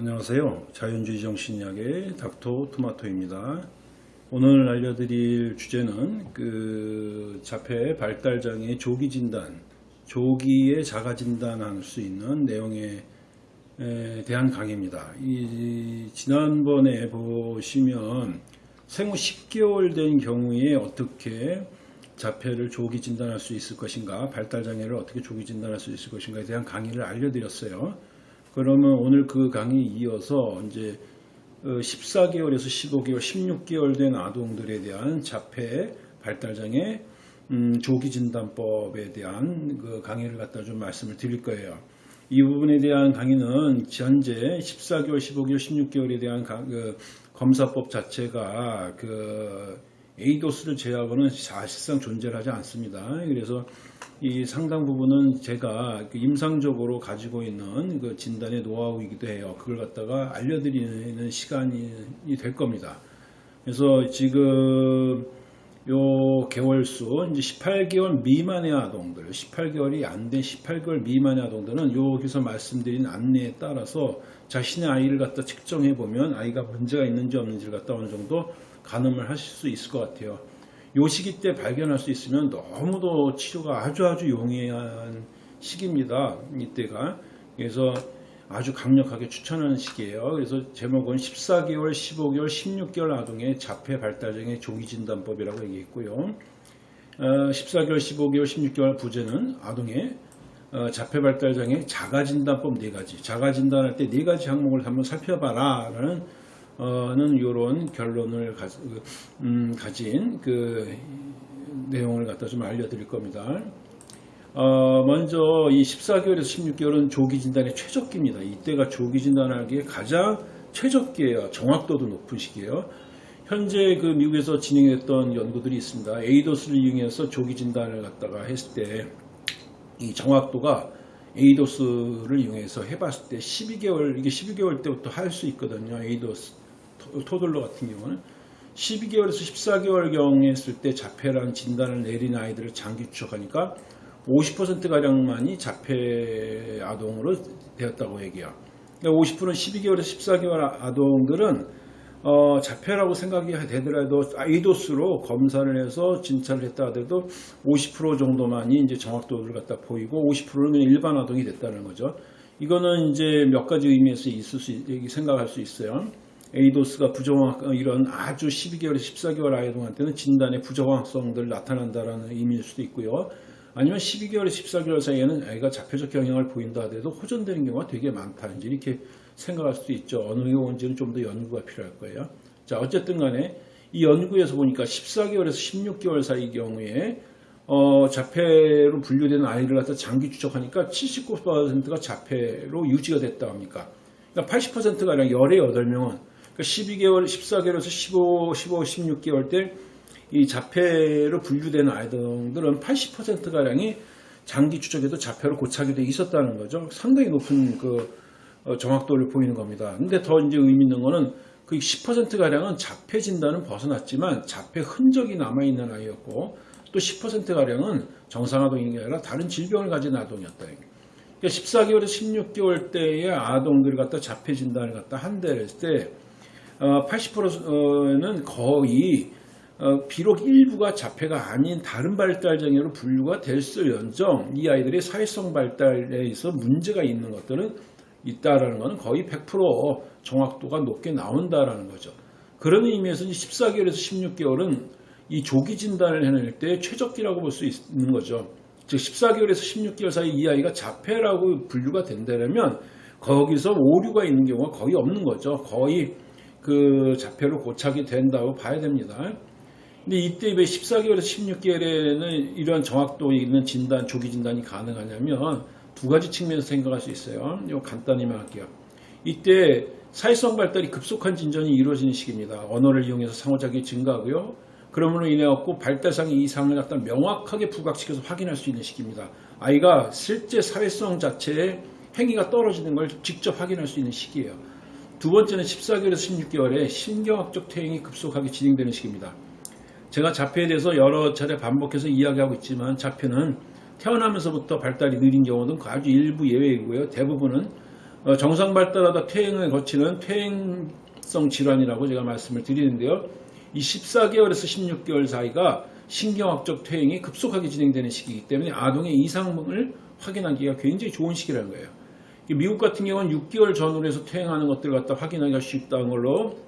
안녕하세요. 자연주의 정신의학의 닥터 토마토입니다. 오늘 알려드릴 주제는 그 자폐 발달장애 조기 진단, 조기에 자가 진단할 수 있는 내용에 대한 강의입니다. 이 지난번에 보시면 생후 10개월 된 경우에 어떻게 자폐를 조기 진단할 수 있을 것인가, 발달장애를 어떻게 조기 진단할 수 있을 것인가에 대한 강의를 알려드렸어요. 그러면 오늘 그 강의 이어서 이제 14개월에서 15개월, 16개월 된 아동들에 대한 자폐 발달장애 음, 조기 진단법에 대한 그 강의를 갖다 좀 말씀을 드릴 거예요. 이 부분에 대한 강의는 현재 14개월, 15개월, 16개월에 대한 가, 그 검사법 자체가 그 에이도스를 제외하고는 사실상 존재하지 않습니다. 그래서 이 상당 부분은 제가 그 임상적으로 가지고 있는 그 진단의 노하우이기도 해요. 그걸 갖다가 알려드리는 시간이 될 겁니다. 그래서 지금 요 개월수 이제 18개월 미만의 아동들, 18개월이 안 된 18개월 미만의 아동들은 여기서 말씀드린 안내에 따라서 자신의 아이를 갖다 측정해 보면 아이가 문제가 있는지 없는지를 갖다 어느 정도 가늠을 하실 수 있을 것 같아요. 요 시기 때 발견할 수 있으면 너무도 치료가 아주 아주 용이한 시기입니다. 이때가. 그래서 아주 강력하게 추천하는 시기예요. 그래서 제목은 14개월, 15개월, 16개월 아동의 자폐 발달장애 조기 진단법이라고 얘기했고요. 14개월, 15개월, 16개월 부제는 아동의 어, 자폐 발달장애 자가 진단법 네 가지. 자가 진단할 때네 가지 항목을 한번 살펴봐라 라는 는 이런 결론을 가, 음, 가진 그 내용을 갖다 좀 알려드릴 겁니다. 어, 먼저 이 14개월에서 16개월은 조기 진단의 최적기입니다. 이때가 조기 진단하기에 가장 최적기예요. 정확도도 높은 시기예요. 현재 그 미국에서 진행했던 연구들이 있습니다. 에이도스를 이용해서 조기 진단을 갖다가 했을 때 이 정확도가 에이도스를 이용해서 해봤을 때 12개월 이게 12개월 때부터 할 수 있거든요. 에이도스 토들러 같은 경우는 12개월에서 14개월경에 했을 때 자폐라는 진단을 내린 아이들을 장기 추적하니까 50%가량만이 자폐 아동으로 되었다고 얘기해요. 50%는 12개월에서 14개월 아동들은 어, 자폐라고 생각이 되더라도 아이도스로 검사를 해서 진찰을 했다 하더라도 50% 정도만이 이제 정확도를 갖다 보이고 50%는 일반 아동이 됐다는 거죠. 이거는 이제 몇 가지 의미에서 있을 수 생각할 수 있어요. 에이도스가 부정확 어, 이런 아주 12개월에서 14개월 아이들한테는 진단의 부정확성들 나타난다라는 의미일 수도 있고요. 아니면 12개월에서 14개월 사이에는 아이가 자폐적 경향을 보인다 하더라도 호전되는 경우가 되게 많다. 이제 이렇게 생각할 수도 있죠. 어느 경우인지는 좀 더 연구가 필요할 거예요. 자, 어쨌든 간에 이 연구에서 보니까 14개월에서 16개월 사이 경우에 어, 자폐로 분류되는 아이를 갖다 장기 추적하니까 79%가 자폐로 유지가 됐다 합니까? 그러니까 80%가량 18명은 그러니까 12개월, 14개월에서 15, 15, 16개월 때 이 자폐로 분류되는 아이들은 80%가량이 장기 추적에도 자폐로 고착이 돼 있었다는 거죠. 상당히 높은 그 어, 정확도를 보이는 겁니다. 근데 더 이제 의미 있는 거는 그 10%가량은 자폐 진단은 벗어났지만 자폐 흔적이 남아있는 아이였고 또 10%가량은 정상아동이 아니라 다른 질병을 가진 아동이었다. 그러니까 14개월에서 16개월 때의 아동들을 갖다 자폐 진단을 갖다 한대 했을 때 80%는 어, 거의 어, 비록 일부가 자폐가 아닌 다른 발달 장애로 분류가 될수연정 이 아이들의 사회성 발달에 있어 문제가 있는 것들은 있다라는 것은 거의 100% 정확도가 높게 나온다라는 거죠. 그런 의미에서 14개월에서 16개월은 이 조기 진단을 해낼 때 최적기라고 볼 수 있는 거죠. 즉 14개월에서 16개월 사이 이 아이가 자폐라고 분류가 된다면 거기서 오류가 있는 경우가 거의 없는 거죠. 거의 그 자폐로 고착이 된다고 봐야 됩니다. 근데 이때 왜 14개월에서 16개월에는 이런 정확도 있는 진단, 조기 진단이 가능하냐면 두 가지 측면에서 생각할 수 있어요. 이거 간단히만 할게요. 이때 사회성 발달이 급속한 진전이 이루어지는 시기입니다. 언어를 이용해서 상호작용이 증가하고요. 그러므로 인해 갖고 발달상의 이상을 갖다 명확하게 부각시켜서 확인할 수 있는 시기입니다. 아이가 실제 사회성 자체의 행위가 떨어지는 걸 직접 확인할 수 있는 시기예요. 두 번째는 14개월에서 16개월에 신경학적 퇴행이 급속하게 진행되는 시기입니다. 제가 자폐에 대해서 여러 차례 반복해서 이야기하고 있지만 자폐는 태어나면서부터 발달이 느린 경우는 아주 일부 예외이고요. 대부분은 어, 정상 발달하다 퇴행을 거치는 퇴행성 질환이라고 제가 말씀을 드리는데요. 이 14개월에서 16개월 사이가 신경학적 퇴행이 급속하게 진행되는 시기이기 때문에 아동의 이상을 확인하기가 굉장히 좋은 시기라는 거예요. 미국 같은 경우는 6개월 전후로 해서 퇴행하는 것들을 갖다 확인하기가 쉽다는 걸로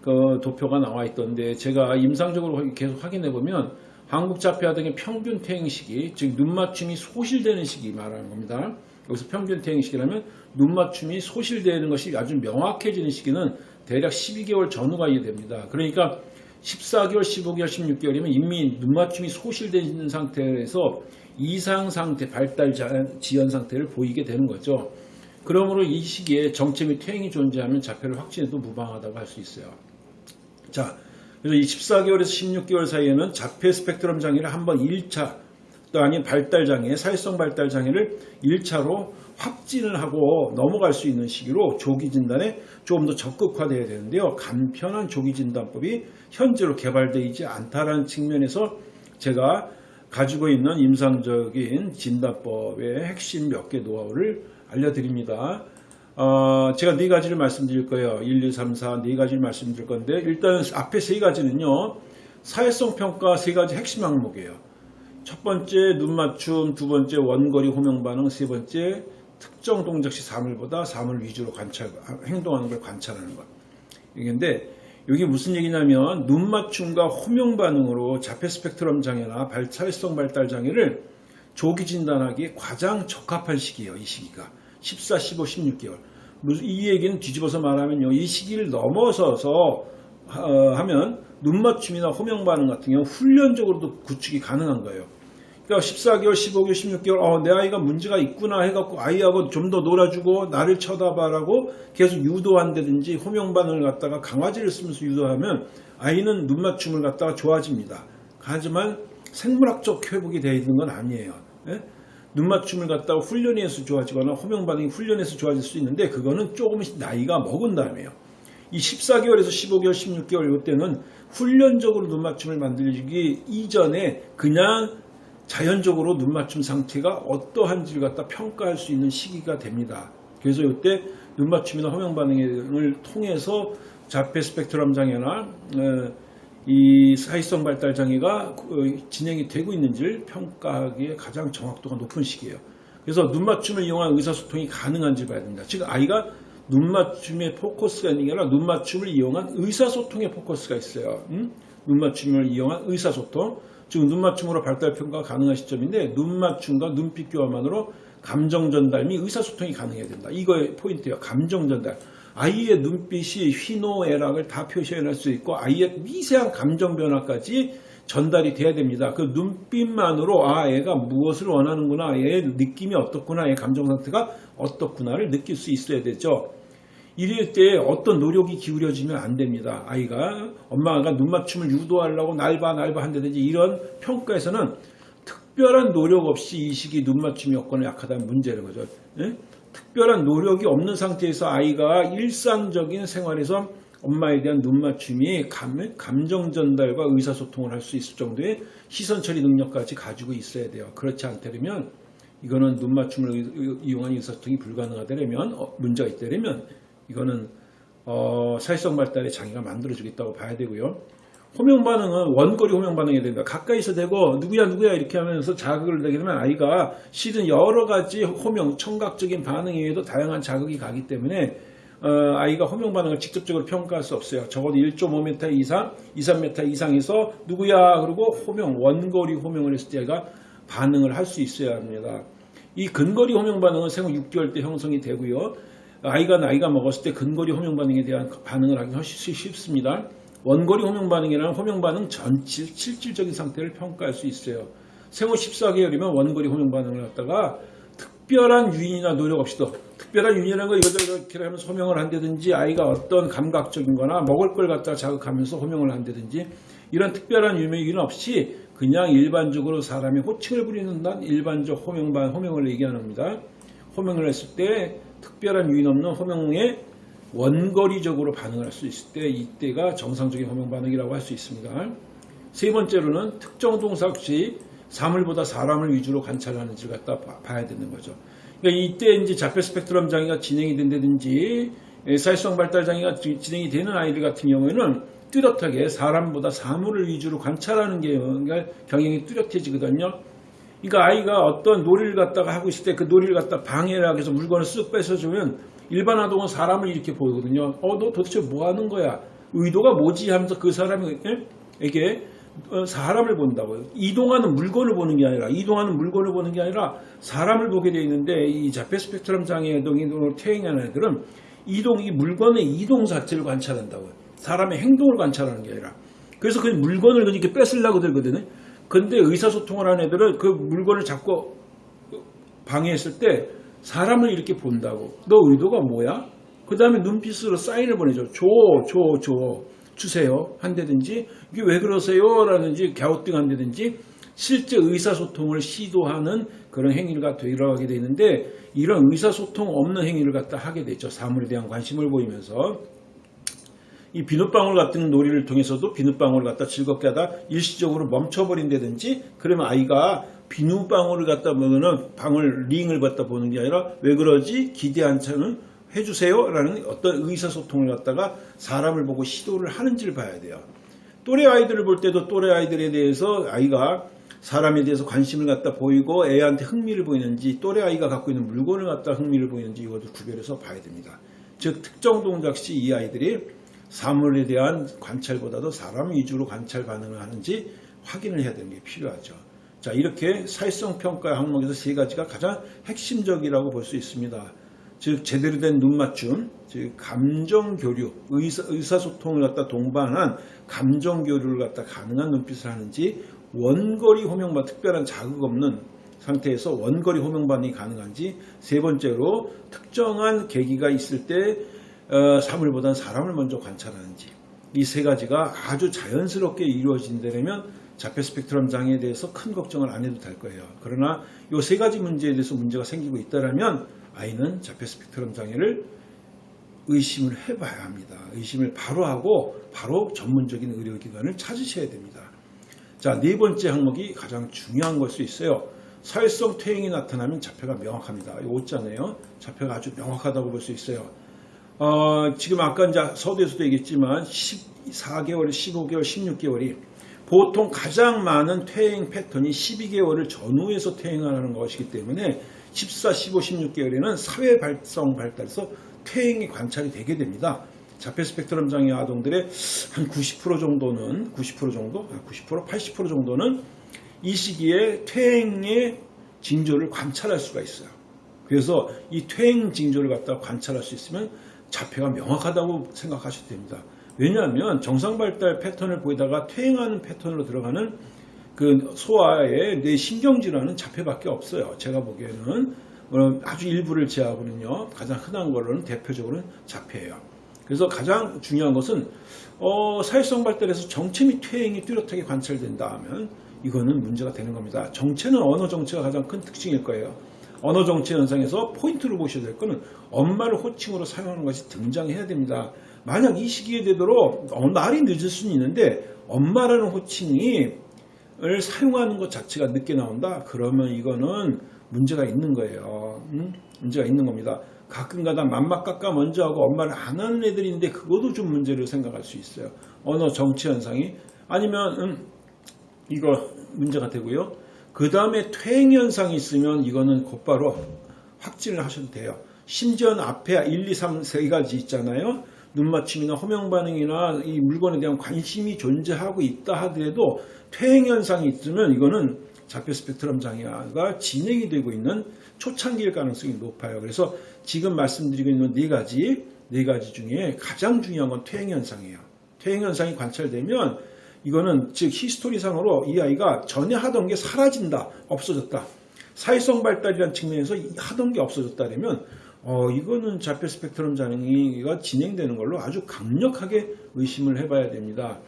그 도표가 나와 있던데 제가 임상적으로 계속 확인해 보면 한국 자폐아 등의 평균 퇴행 시기, 즉 눈 맞춤이 소실되는 시기 말하는 겁니다. 여기서 평균 퇴행 시기라면 눈 맞춤이 소실되는 것이 아주 명확해지는 시기는 대략 12개월 전후가 이해됩니다. 그러니까 14개월, 15개월, 16개월이면 이미 눈 맞춤이 소실되는 상태에서 이상 상태, 발달 지연 상태를 보이게 되는 거죠. 그러므로 이 시기에 정체 및 퇴행이 존재하면 자폐를 확진해도 무방하다고 할 수 있어요. 자, 그래서 이 14개월에서 16개월 사이에는 자폐 스펙트럼 장애를 한번 1차 또 아닌 발달 장애, 사회성 발달 장애를 1차로 확진을 하고 넘어갈 수 있는 시기로 조기 진단에 조금 더 적극화되어야 되는데요. 간편한 조기 진단법이 현재로 개발되어 있지 않다라는 측면에서 제가 가지고 있는 임상적인 진단법의 핵심 몇 개 노하우를 알려드립니다. 어, 제가 네 가지를 말씀드릴 거예요. 1, 2, 3, 4 네 가지를 말씀드릴 건데 일단 앞에 세 가지는요. 사회성 평가 세 가지 핵심 항목이에요. 첫 번째 눈 맞춤, 두 번째 원거리 호명 반응, 세 번째 특정 동작 시 사물 보다 사물 위주로 관찰, 행동하는 걸 관찰하는 것. 이게인데 여기 무슨 얘기냐면 눈 맞춤과 호명 반응으로 자폐 스펙트럼 장애나 발, 사회성 발달 장애를 조기 진단하기에 가장 적합한 시기예요. 이 시기가. 14, 15, 16개월. 이 얘기는 뒤집어서 말하면요. 이 시기를 넘어서서 어, 하면 눈 맞춤이나 호명 반응 같은 경우 훈련적으로도 구축이 가능한 거예요. 그러니까 14개월, 15개월, 16개월 어, 내 아이가 문제가 있구나 해갖고 아이하고 좀 더 놀아주고 나를 쳐다봐라고 계속 유도한다든지 호명 반응을 갖다가 강화제를 쓰면서 유도하면 아이는 눈 맞춤을 갖다가 좋아집니다. 하지만 생물학적 회복이 되어 있는 건 아니에요. 예? 눈 맞춤을 갖다가 훈련해서 좋아지거나 호명 반응이 훈련해서 좋아질 수 있는데 그거는 조금씩 나이가 먹은 다음에요. 이 14개월에서 15개월, 16개월 이때는 훈련적으로 눈 맞춤을 만들기 이전에 그냥 자연적으로 눈 맞춤 상태가 어떠한지를 갖다 평가할 수 있는 시기가 됩니다. 그래서 이때 눈 맞춤이나 호명 반응을 통해서 자폐 스펙트럼 장애나 어, 이 사회성 발달 장애가 그, 진행이 되고 있는지를 평가하기에 가장 정확도가 높은 시기예요. 그래서 눈 맞춤을 이용한 의사소통이 가능한지 봐야 됩니다. 즉 아이가 눈 맞춤의 포커스가 있는 게 아니라 눈 맞춤을 이용한 의사소통의 포커스가 있어요. 음? 눈 맞춤을 이용한 의사소통. 즉 눈맞춤으로 발달 평가가 가능한 시점인데 눈 맞춤과 눈빛 교환만으로 감정 전달 및 의사소통이 가능해야 된다. 이거의 포인트예요. 감정 전달. 아이의 눈빛이 희노애락을 다 표시해낼 수 있고 아이의 미세한 감정 변화까지 전달이 돼야 됩니다. 그 눈빛만으로 아 애가 무엇을 원하는구나, 얘의 느낌이 어떻구나, 얘의 감정 상태가 어떻구나를 느낄 수 있어야 되죠. 이럴 때 어떤 노력이 기울여지면 안 됩니다. 아이가 엄마가 눈맞춤을 유도하려고 날봐 날봐 한다든지 이런 평가에서는 특별한 노력 없이 이 시기 눈맞춤 여건이 약하다는 문제는 거죠. 예? 특별한 노력이 없는 상태에서 아이가 일상적인 생활에서 엄마에 대한 눈맞춤이 감, 감정 전달과 의사소통을 할 수 있을 정도의 시선 처리 능력까지 가지고 있어야 돼요. 그렇지 않다면 이거는 눈맞춤을 이용한 의사소통이 불가능하다면 어, 문제가 있다면 이거는 어, 사회성 발달의 장애가 만들어지겠다고 봐야 되고요. 호명 반응은 원거리 호명 반응이 된다. 가까이서 대고 누구야 누구야 이렇게 하면서 자극을 내게 되면 아이가 실은 여러 가지 호명, 청각적인 반응 이외에도 다양한 자극이 가기 때문에 어, 아이가 호명 반응을 직접적으로 평가할 수 없어요. 적어도 1.5m 이상, 2, 3m 이상에서 누구야 그리고 호명, 원거리 호명을 했을 때 아이가 반응을 할 수 있어야 합니다. 이 근거리 호명 반응은 생후 6개월 때 형성이 되고요. 아이가 나이가 먹었을 때 근거리 호명 반응에 대한 반응을 하기 훨씬 쉽습니다. 원거리 호명 반응이라는 호명 반응 전질, 실질적인 상태를 평가할 수 있어요. 생후 14개월이면 원거리 호명 반응을 갖다가 특별한 유인이나 노력 없이도 특별한 유인이라는 거 이것저것 이렇게 하면서 호명을 한다든지 아이가 어떤 감각적인 거나 먹을 걸 갖다가 자극하면서 호명을 한다든지 이런 특별한 유인 없이 그냥 일반적으로 사람이 호칭을 부리는 난 일반적 호명 반 호명을 얘기하는 겁니다. 호명을 했을 때 특별한 유인 없는 호명에 원거리적으로 반응할 수 있을 때 이때가 정상적인 호명 반응이라고 할 수 있습니다. 세 번째로는 특정 동사 시 사물보다 사람을 위주로 관찰하는지를 갖다 봐야 되는 거죠. 그러니까 이때 이제 자폐 스펙트럼 장애가 진행이 된다든지 예, 사회성 발달 장애가 지- 진행이 되는 아이들 같은 경우에는 뚜렷하게 사람보다 사물을 위주로 관찰하는 게 그러니까 경향이 뚜렷해지거든요. 그러니까 아이가 어떤 놀이를 갖다가 하고 있을 때 그 놀이를 갖다 방해를 하기 위해서 물건을 쓱 뺏어주면 일반 아동은 사람을 이렇게 보거든요. 어, 너 도대체 뭐 하는 거야? 의도가 뭐지? 하면서 그 사람이 예? 이게 어, 사람을 본다고요. 이동하는 물건을 보는 게 아니라 이동하는 물건을 보는 게 아니라 사람을 보게 되어 있는데 이 자폐 스펙트럼 장애 동이동을 퇴행하는 애들은 이동 이 물건의 이동 자체를 관찰한다고요. 사람의 행동을 관찰하는 게 아니라 그래서 그 물건을 이렇게 뺏으려고 들거든요. 근데 의사소통을 하는 애들은 그 물건을 잡고 방해했을 때 사람을 이렇게 본다고. 너 의도가 뭐야? 그 다음에 눈빛으로 사인을 보내줘. 줘, 줘, 줘. 주세요. 한다든지, 이게 왜 그러세요? 라든지, 갸우뚱 한다든지, 실제 의사소통을 시도하는 그런 행위가 들어가게 되는데, 이런 의사소통 없는 행위를 갖다 하게 되죠. 사물에 대한 관심을 보이면서. 이 비눗방울 같은 놀이를 통해서도 비눗방울을 갖다 즐겁게 하다 일시적으로 멈춰버린다든지 그러면 아이가 비눗방울을 갖다 보면은 방울 링을 갖다 보는 게 아니라 왜 그러지? 기대한 차는 해주세요 라는 어떤 의사소통을 갖다가 사람을 보고 시도를 하는지를 봐야 돼요. 또래 아이들을 볼 때도 또래 아이들에 대해서 아이가 사람에 대해서 관심을 갖다 보이고 애한테 흥미를 보이는지 또래 아이가 갖고 있는 물건을 갖다 흥미를 보이는지 이것을 구별해서 봐야 됩니다. 즉 특정 동작 시 이 아이들이 사물에 대한 관찰보다도 사람 위주로 관찰 반응을 하는지 확인을 해야 되는 게 필요하죠. 자, 이렇게 사회성 평가 항목에서 세 가지가 가장 핵심적이라고 볼 수 있습니다. 즉, 제대로 된 눈 맞춤, 즉, 감정 교류, 의사, 의사소통을 갖다 동반한 감정 교류를 갖다 가능한 눈빛을 하는지, 원거리 호명반, 특별한 자극 없는 상태에서 원거리 호명 반응이 가능한지, 세 번째로 특정한 계기가 있을 때 어, 사물보다는 사람을 먼저 관찰하는지 이 세 가지가 아주 자연스럽게 이루어진다면 자폐 스펙트럼 장애에 대해서 큰 걱정을 안 해도 될 거예요. 그러나 이 세 가지 문제에 대해서 문제가 생기고 있다면 아이는 자폐 스펙트럼 장애를 의심을 해봐야 합니다. 의심을 바로 하고 바로 전문적인 의료기관을 찾으셔야 됩니다. 자, 네 번째 항목이 가장 중요한 걸 수 있어요. 사회성 퇴행이 나타나면 자폐가 명확합니다. 이 오잖아요. 자폐가 아주 명확하다고 볼 수 있어요. 어, 지금 아까 이제 서두에서도 얘기했지만 14개월, 15개월, 16개월이 보통 가장 많은 퇴행 패턴이 12개월을 전후해서 퇴행하는 것이기 때문에 14, 15, 16개월에는 사회 발성 발달에서 퇴행이 관찰이 되게 됩니다. 자폐 스펙트럼 장애 아동들의 한 90% 정도는 90% 정도, 90% 80% 정도는 이 시기에 퇴행의 징조를 관찰할 수가 있어요. 그래서 이 퇴행 징조를 갖다 관찰할 수 있으면 자폐가 명확하다고 생각하셔도 됩니다. 왜냐하면 정상 발달 패턴을 보이다가 퇴행하는 패턴으로 들어가는 그 소아의 뇌 신경질환은 자폐밖에 없어요. 제가 보기에는 어, 아주 일부를 제하고는요. 가장 흔한 걸로는 대표적으로는 자폐예요. 그래서 가장 중요한 것은 어, 사회성 발달에서 정체 및 퇴행이 뚜렷하게 관찰된다 하면 이거는 문제가 되는 겁니다. 정체는 언어 정체가 가장 큰 특징일 거예요. 언어 정체 현상에서 포인트로 보셔야 될 거는 엄마를 호칭으로 사용하는 것이 등장해야 됩니다. 만약 이 시기에 되도록 어, 말이 늦을 수는 있는데 엄마라는 호칭이 을 사용하는 것 자체가 늦게 나온다? 그러면 이거는 문제가 있는 거예요. 음? 문제가 있는 겁니다. 가끔가다 맘막깎아 먼저 하고 엄마를 안 하는 애들인데 그것도 좀 문제를 생각할 수 있어요. 언어 정치 현상이 아니면 음, 이거 문제가 되고요. 그 다음에 퇴행 현상이 있으면 이거는 곧바로 확진을 하셔도 돼요. 심지어는 앞에 1, 2, 3, 세 가지 있잖아요. 눈맞춤이나 호명 반응이나 이 물건에 대한 관심이 존재하고 있다 하더라도 퇴행 현상이 있으면 이거는 자폐 스펙트럼 장애가 진행이 되고 있는 초창기일 가능성이 높아요. 그래서 지금 말씀드리고 있는 네 가지 네 가지 중에 가장 중요한 건 퇴행 현상이에요. 퇴행 현상이 관찰되면 이거는 즉 히스토리상으로 이 아이가 전에 하던 게 사라진다, 없어졌다. 사회성 발달이라는 측면에서 하던 게 없어졌다면 어, 이거는 자폐 스펙트럼 장애가 진행되는 걸로 아주 강력하게 의심을 해봐야 됩니다.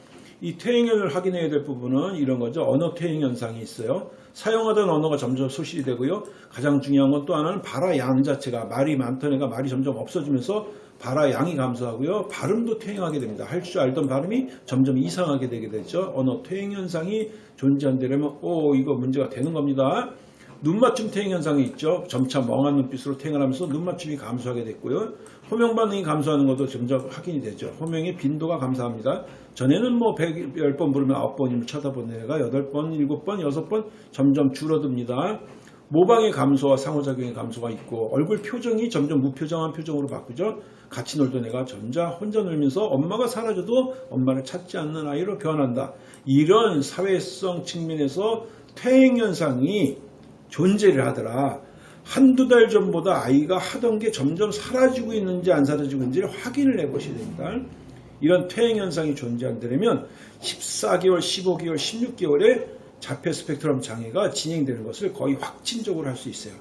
이 퇴행을 확인해야 될 부분은 이런 거죠. 언어 퇴행 현상이 있어요. 사용하던 언어가 점점 소실이 되고요. 가장 중요한 건 또 하나는 발화 양 자체가 말이 많던 애가 말이 점점 없어지면서 발화 양이 감소하고요. 발음도 퇴행하게 됩니다. 할 줄 알던 발음이 점점 이상하게 되게 되죠. 언어 퇴행 현상이 존재한다면 오 이거 문제가 되는 겁니다. 눈맞춤 퇴행 현상이 있죠. 점차 멍한 눈빛으로 퇴행을 하면서 눈맞춤이 감소하게 됐고요. 호명 반응이 감소하는 것도 점점 확인이 되죠. 호명의 빈도가 감소합니다. 전에는 뭐 100, 10번 부르면 9번이면 쳐다보는 애가 8번, 7번, 6번 점점 줄어듭니다. 모방의 감소와 상호작용의 감소가 있고 얼굴 표정이 점점 무표정한 표정으로 바꾸죠. 같이 놀던 애가 점자 혼자 놀면서 엄마가 사라져도 엄마를 찾지 않는 아이로 변한다. 이런 사회성 측면에서 퇴행 현상이 존재를 하더라. 한두 달 전보다 아이가 하던 게 점점 사라지고 있는지 안 사라지고 있는지를 확인을 해보셔야 됩니다. 이런 퇴행 현상이 존재한다면 14개월, 15개월, 16개월에 자폐 스펙트럼 장애가 진행되는 것을 거의 확진적으로 할 수 있어요.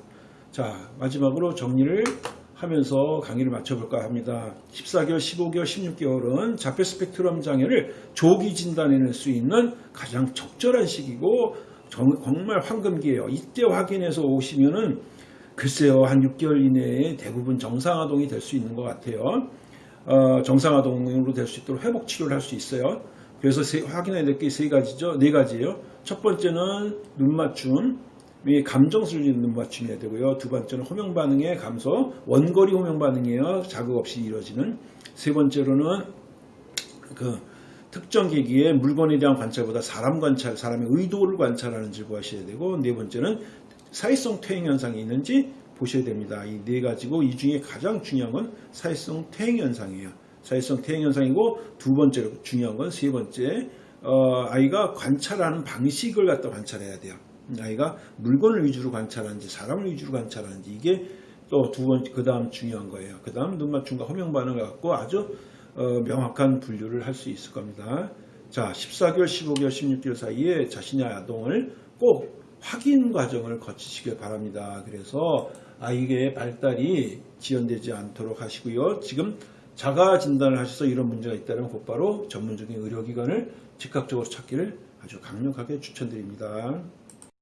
자, 마지막으로 정리를 하면서 강의를 마쳐볼까 합니다. 14개월, 15개월, 16개월은 자폐 스펙트럼 장애를 조기 진단해낼 수 있는 가장 적절한 시기고 정- 정말 황금기예요. 이때 확인해서 오시면은 글쎄요, 한 6개월 이내에 대부분 정상아동이 될 수 있는 것 같아요. 어, 정상아동으로 될 수 있도록 회복 치료를 할 수 있어요. 그래서 세- 확인해야 될 게 세 가지죠. 네 가지예요. 첫 번째는 눈맞춤, 이 감정술리는 눈맞춤이어야 되고요. 두 번째는 호명 반응의 감소, 원거리 호명 반응이에요. 자극 없이 이루어지는. 세 번째로는 그 특정 계기의 물건에 대한 관찰보다 사람 관찰, 사람의 의도를 관찰하는지를 보셔야 되고 네 번째는 사회성 퇴행 현상이 있는지 보셔야 됩니다. 이 네 가지고 이 중에 가장 중요한 건 사회성 퇴행 현상이에요. 사회성 퇴행 현상이고 두 번째로 중요한 건 세 번째 어, 아이가 관찰하는 방식을 갖다 관찰해야 돼요. 아이가 물건을 위주로 관찰하는지 사람을 위주로 관찰하는지 이게 또 두 번째 그 다음 중요한 거예요. 그 다음 눈맞춤과 호명 반응을 갖고 아주 어, 명확한 분류를 할 수 있을 겁니다. 자, 14개월, 15개월, 16개월 사이에 자신의 아동을 꼭 확인 과정을 거치시길 바랍니다. 그래서 아이의 발달이 지연되지 않도록 하시고요. 지금 자가 진단을 하셔서 이런 문제가 있다면 곧바로 전문적인 의료기관을 즉각적으로 찾기를 아주 강력하게 추천드립니다.